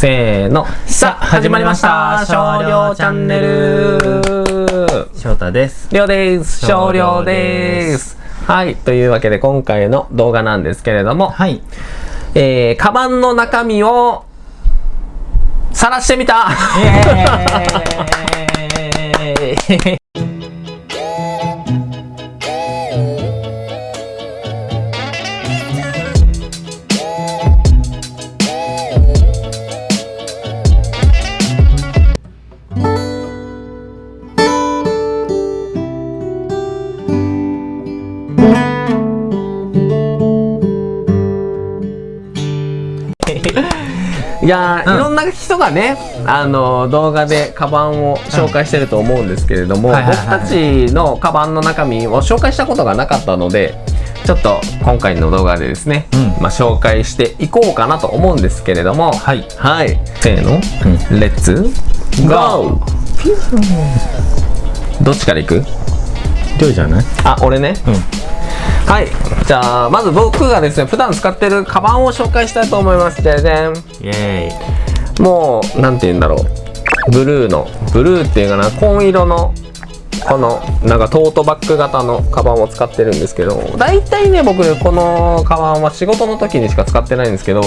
せーの。さあ始まりました。少量チャンネル。翔太です。りょうです。少量です。はい。というわけで今回の動画なんですけれども、はい。えー、カバンの中身を晒してみた いやー、うん。いろんな人がね、あの動画でカバンを紹介してると思うんですけれども、僕たちのカバンの中身を紹介したことがなかったのでちょっと今回の動画でですね、うん。まあ、紹介していこうかなと思うんですけれどもはい。はい。せーの、レッツゴーどっちから行く？りょうじゃない？あ俺ね？うん。はい。じゃあまず僕がですね普段使ってるカバンを紹介したいと思います。じゃじゃんイエーイ。もうなんて言うんだろう。ブルーのブルーっていうかな紺色のこのなんかトートバッグ型のカバンを使ってるんですけど大体ね僕このカバンは仕事の時にしか使ってないんですけど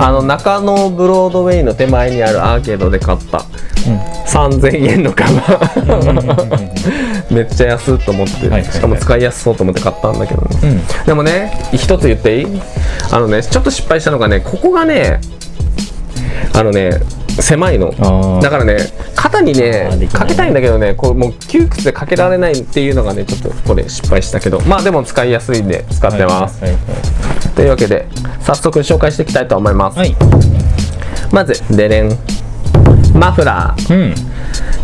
あの中野ブロードウェイの手前にあるアーケードで買った3000円のカバン。めっちゃ安いと思って、しかも使いやすそうと思って買ったんだけどね、うん。でもね一つ言っていい？あのねちょっと失敗したのがねここがねあのね狭いの。だからね肩にねかけたいんだけどねこうもう窮屈でかけられないっていうのがねちょっとこれ失敗したけど。まあでも使いやすいんで使ってます、はい。というわけで早速紹介していきたいと思います、はい。まずデレン。マフラー。うん。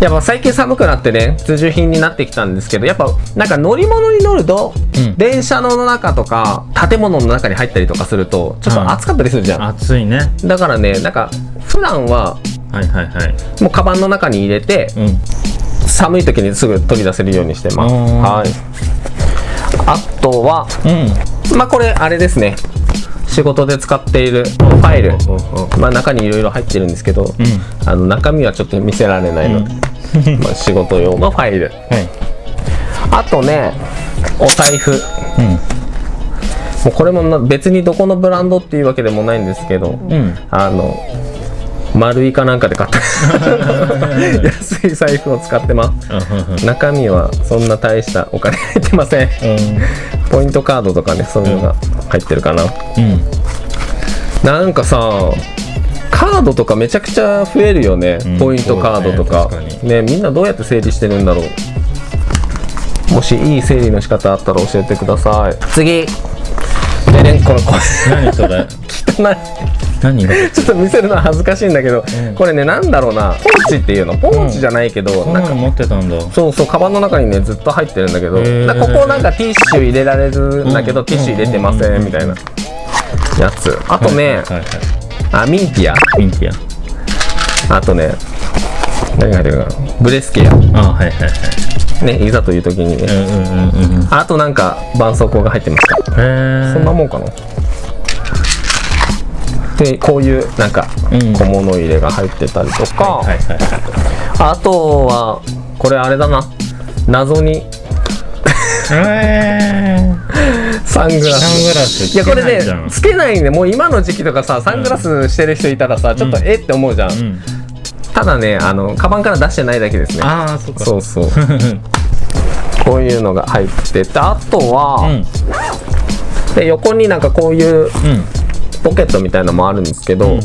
やっぱ最近寒くなってね必需品になってきたんですけどやっぱなんか乗り物に乗ると、うん電車の中とか建物の中に入ったりとかするとちょっと暑かったりするじゃん、暑いね。だからねなんか普段ははいはいはい。もうカバンの中に入れてうん。寒い時にすぐ取り出せるようにしてますはいあとはうん。まあこれあれですね仕事で使っているファイルまあ中にいろいろ入ってるんですけど、うん。あの中身はちょっと見せられないので、まあ仕事用のファイルはい。あとねお財布もうこれもな別にどこのブランドっていうわけでもないんですけど、うん。うん。あの丸いかなんかで買った。安い財布を使ってます。中身はそんな大したお金入ってません。ポイントカードとかねそういうのが入ってるかな、うん。なんかさカードとかめちゃくちゃ増えるよね、うん。ポイントカードとか。ねねみんなどうやって整理してるんだろう。もしいい整理の仕方あったら教えてください。次。でねこのこ何それれ？汚い何が？ちょっと見せるのは恥ずかしいんだけど、うん。これねなんだろうな。ポーチっていうの。ポーチじゃないけど、こん。なんの持ってたんだ。そうそうカバンの中にねずっと入ってるんだけどここなんかティッシュ入れられるんだけど、うん。ティッシュ入れてませうん。んみたいな。やつ。あとね、はいはいはい。あミンティア。ミンティあとね何が入ってるかな。ブレスケア。ア。あ、はいはいはい。ねいざという時にね、うんうんうんうん。あとなんか絆創膏が入ってましたへえ。そんなもんかなでこういうなんかうん。小物入れが入ってたりとか。あとはこれあれだな。謎に。えサングラス。サングラスいやこれねつけないね。もう今の時期とかさサングラスしてる人いたらさ、ちょっとえって思うじゃん、うん。ただねあのカバンから出してないだけですね。ああ、そっか。そうそう。こういうのが入っててあとは、うん。で横になんかこういううん。ポケットみたいのもあるんですけど、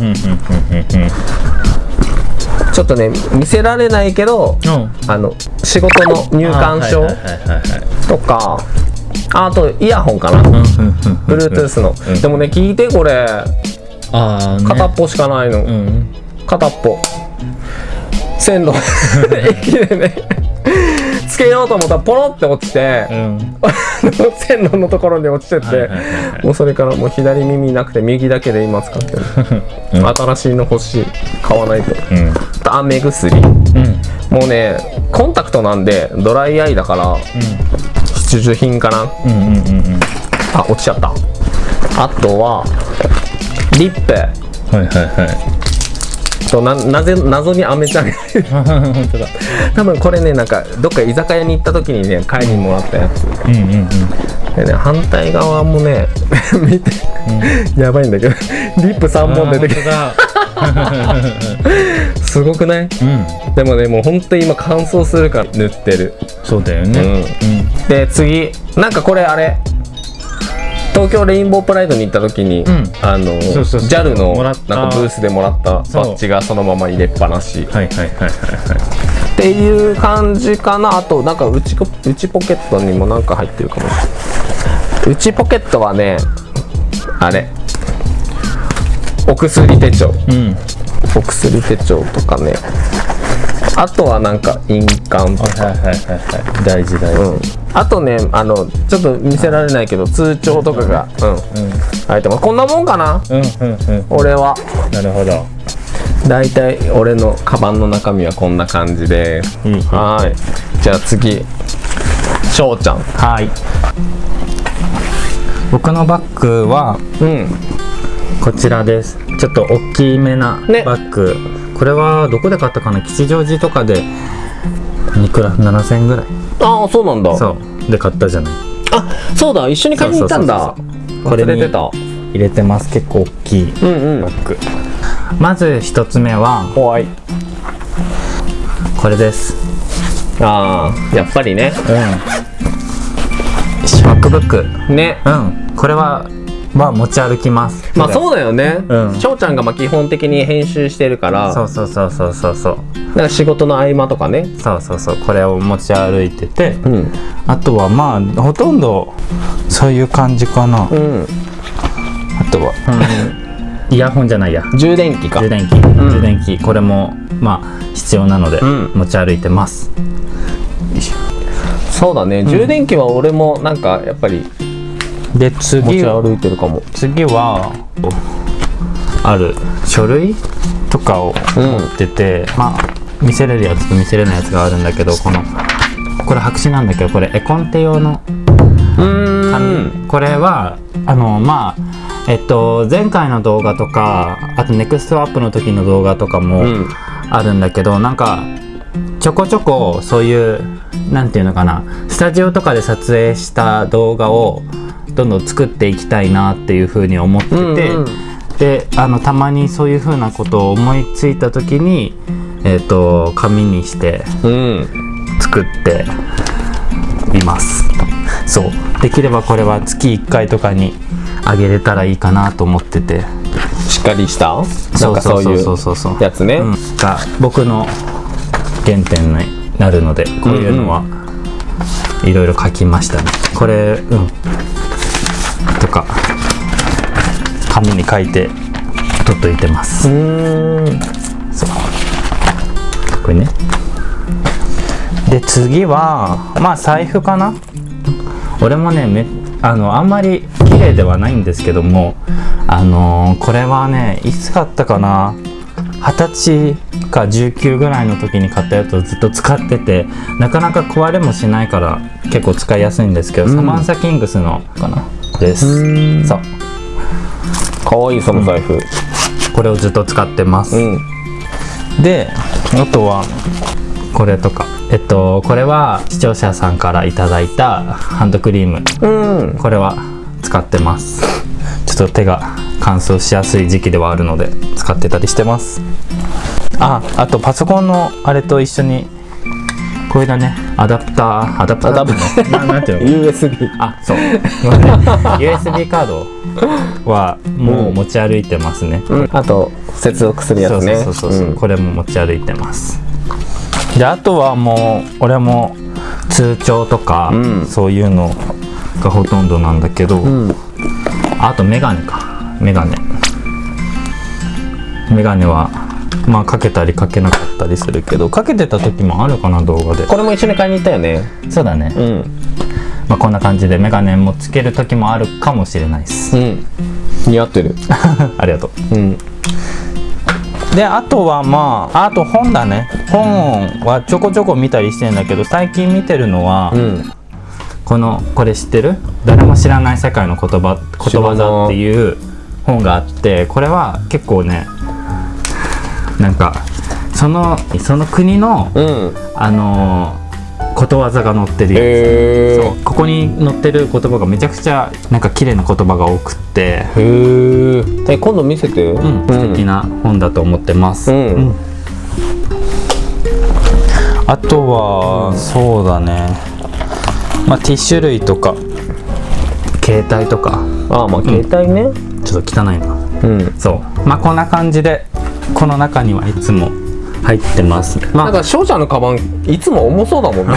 ちょっとね見せられないけどうん。あの仕事の入館証。とかああとイヤホンかな、Bluetooth の、うん。でもね聞いてこれね。片っぽしかないの、うん。片っぽ。線路。駅でねつけようと思ったらポロって落ちて、うん。線路のところに落ちてって、もうそれからもう左耳なくて右だけで今使ってる、うん新しいの欲しい買わないとうん。あ目薬うん。もうねコンタクトなんでドライアイだから必需品かなうんうんうんうん。あ落ちちゃったあとはリップはいはいはい。そうななぜ謎にアメちゃんが多分これねなんかどっか居酒屋に行った時にね買いにもらったやつ。うんうんうん。でね反対側もね 見て、やばいんだけどリップ3本出てきて。あー すごくない？うん。でもねもう本当に今乾燥するから塗ってる。そうだよね。うん。で次。なんかこれあれ東京レインボープライドに行った時に、ん。あの JAL のなんかブースでもらったバッジがそのまま入れっぱなし。はいはいはいはいはいっていう感じかな。あとなんか内こ内ポケットにもなんか入ってるかもしれない。内ポケットはねあれ。お薬手帳。うん。お薬手帳とかねあとはなんか印鑑とか。はいはいはいはい大事大事。うん。あとねあのちょっと見せられないけど通帳とかがうん。うん。入ってますこんなもんかな。うんうんうん。俺は。なるほど。だいたい俺のカバンの中身はこんな感じで。いいはーい。じゃあ次。翔ちゃん。はい。僕のバッグはうん。こちらです。ちょっと大きめなね。バッグ、これはどこで買ったかな？吉祥寺とかでいくら？7000円ぐらい。ああそうなんだ。そう。で買ったじゃない。あそうだ。一緒に買いに行ったんだ。これに忘れてた。入れてます。結構大きいうんうん。バッグ。まず一つ目はこれです。ああやっぱりね。うん。MacBook ね。うん。これはまあ持ち歩きます。まあそうだよね。うん。翔ちゃんがまあ基本的に編集してるから。そうそうそうそうそうそう。なんか仕事の合間とかね。そうそうそう。これを持ち歩いてて。うん。あとはまあほとんどそういう感じかな、うん。あとは、イヤホンじゃないや。充電器か。充電器、ん。充電器。これもまあ必要なのでん。持ち歩いてます、そうだね。充電器は俺もなんかやっぱりで持次ち歩いてるかも。次はある。書類？とかをうん。持ってて、まあ見せれるやつと見せれないやつがあるんだけどこのこれ白紙なんだけどこれ絵コンテ用のうーんこれはあのまあえっと前回の動画とかあとネクストアップの時の動画とかもうん。あるんだけど、なんかちょこちょこそういうなんていうのかなスタジオとかで撮影した動画をどんどん作っていきたいなっていうふうに思ってて、うんうん。であのたまにそういうふうなことを思いついた時にえっと紙にしてうん。作っています。そう。できればこれは月1回とかにあげれたらいいかなと思ってて。しっかりした？なんかそういうそう。そうそうやつね、うん。が僕の原点になるのでこういうのはいろいろ書きましたね。これうん。とか紙に書いて取っといてます。うーん。そう。これね。で次はまあ財布かな。俺もねめあのあんまり綺麗ではないんですけどもあのーこれはねいつ買ったかな。二十歳か19ぐらいの時に買ったやつをずっと使っててなかなか壊れもしないから結構使いやすいんですけど、サマンサキングスのかなです。うん。そう。かわいいその財布。これをずっと使ってます、うん。であとはこれとか。えっとこれは視聴者さんからいただいたハンドクリーム。うん。これは使ってます。ちょっと手が乾燥しやすい時期ではあるので使ってたりしてます。ああとパソコンのあれと一緒にこれだね。アダプターアダプター。アダプター。ななんていう。の USB あそう USB カードはもう持ち歩いてますね、うん。あと接続するやつね。そうそうそうそう、うん。これも持ち歩いてます。であとはもう俺も通帳とか、うん。そういうのがほとんどなんだけど、うん。あとメガネか。メガネ。メガネはまあかけたりかけなかったりするけどかけてた時もあるかな動画で。これも一緒に買いに行ったよね。そうだね、うん。まあ、こんな感じでメガネもつける時もあるかもしれないです。うん。似合ってる。ありがとう。うん。であとはまああと本だね。本はちょこちょこ見たりしてんだけど最近見てるのは、うん。このこれ知ってる？誰も知らない世界の言葉ことわざっていう本があってこれは結構ねなんかそのその国のうん。あのーことわざが載ってるやつ。へそう。ここに載ってる言葉がめちゃくちゃなんか綺麗な言葉が多くって、えへえ今度見せて。うん、素敵な本だと思ってます、うん。あとは、そうだね。まあティッシュ類とか。携帯とか。ああまあ携帯ね。ちょっと汚いな。うん。そう。まあこんな感じでこの中にはいつも入ってます。まなんか翔ちゃんのカバンいつも重そうだもんね。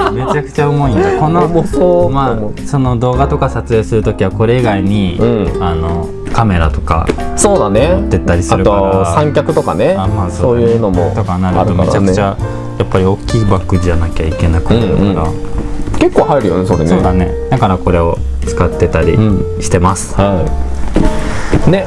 あめちゃくちゃ重いんだ。この重そう。まあその動画とか撮影するときはこれ以外に、うん。あのカメラとかそうだね。持ってったりすあるから。と三脚とかね。あまあそういうのもとかなるとめちゃくちゃやっぱり大きいバッグじゃなきゃいけなくなるから、うんうん結構入るよねそれね。そうだね。だからこれを使ってたりうしてます、はいね。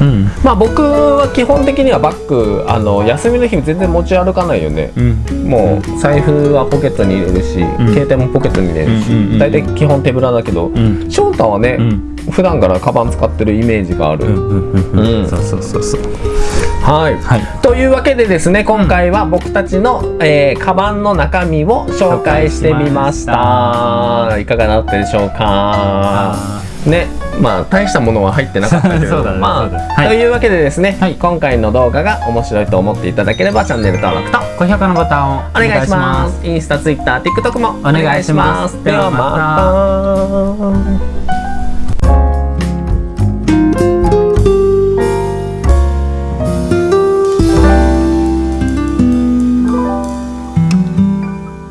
うん。まあ僕は基本的にはバッグあの休みの日全然持ち歩かないよね。うん。もう財布はポケットに入れるし、ん。携帯もポケットに入れるし、うんうんうんうん。大体基本手ぶらだけど、ん。翔太はね、うん。普段からカバン使ってるイメージがある、うんうんうんうん。うん。そうそうそうそう。はい、はい。というわけでですね今回は僕たちの、えーカバンの中身を紹介してみました。いかがだったでしょうか？ねまあ大したものは入ってなかったけれど ねまあ、はいというわけでですね、はい。今回の動画が面白いと思っていただければチャンネル登録と高評価のボタンをお願いします。インスタツイッター TikTok もお願いします。お願いします。ではまた